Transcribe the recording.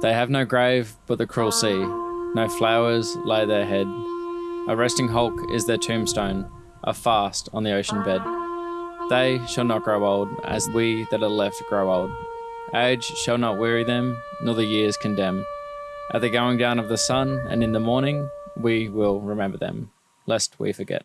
They have no grave but the cruel sea, no flowers lay their head. A resting hulk is their tombstone, a fast on the ocean bed. They shall not grow old, as we that are left grow old. Age shall not weary them, nor the years condemn. At the going down of the sun and in the morning, we will remember them, lest we forget.